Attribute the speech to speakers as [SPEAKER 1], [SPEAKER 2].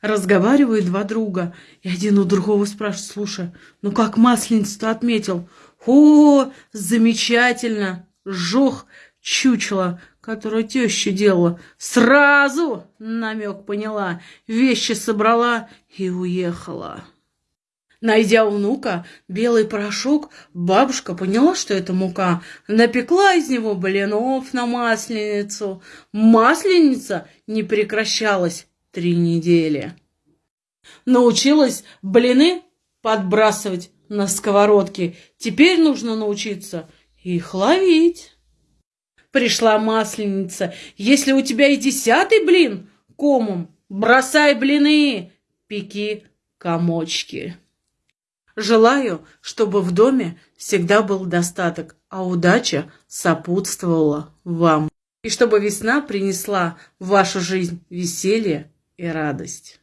[SPEAKER 1] Разговаривают два друга, и один у другого спрашивает, слушай, ну как масленицу-то отметил? О, замечательно! Жох чучело, которое теща делала. Сразу намек поняла, вещи собрала и уехала. Найдя у внука белый порошок, бабушка поняла, что это мука. Напекла из него блинов на масленицу. Масленица не прекращалась три недели. Научилась блины подбрасывать на сковородке. Теперь нужно научиться их ловить. Пришла масленица. Если у тебя и десятый блин комом, бросай блины, пеки комочки. Желаю, чтобы в доме всегда был достаток, а удача сопутствовала вам. И чтобы весна принесла в вашу жизнь веселье и радость.